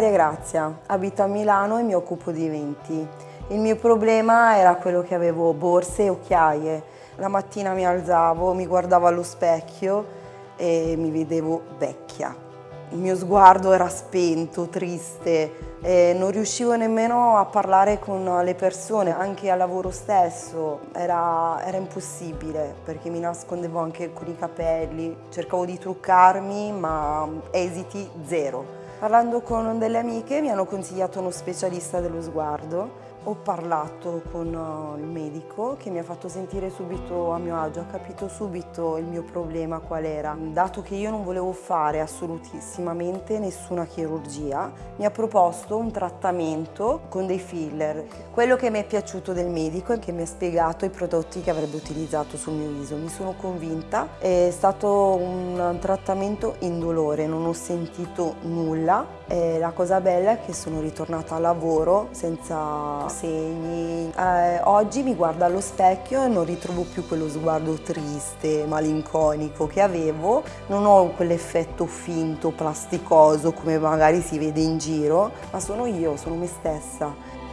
Grazia, abito a Milano e mi occupo di eventi. Il mio problema era quello che avevo borse e occhiaie. La mattina mi alzavo, mi guardavo allo specchio e mi vedevo vecchia. Il mio sguardo era spento, triste, e non riuscivo nemmeno a parlare con le persone, anche al lavoro stesso, era, era impossibile perché mi nascondevo anche con i capelli, cercavo di truccarmi ma esiti zero. Parlando con delle amiche mi hanno consigliato uno specialista dello sguardo ho parlato con uh, il medico che mi ha fatto sentire subito a mio agio, ha capito subito il mio problema qual era. Dato che io non volevo fare assolutissimamente nessuna chirurgia, mi ha proposto un trattamento con dei filler. Quello che mi è piaciuto del medico è che mi ha spiegato i prodotti che avrebbe utilizzato sul mio viso. Mi sono convinta, è stato un trattamento indolore, non ho sentito nulla. E la cosa bella è che sono ritornata a lavoro senza segni. Eh, oggi mi guardo allo specchio e non ritrovo più quello sguardo triste, malinconico che avevo, non ho quell'effetto finto, plasticoso come magari si vede in giro, ma sono io, sono me stessa.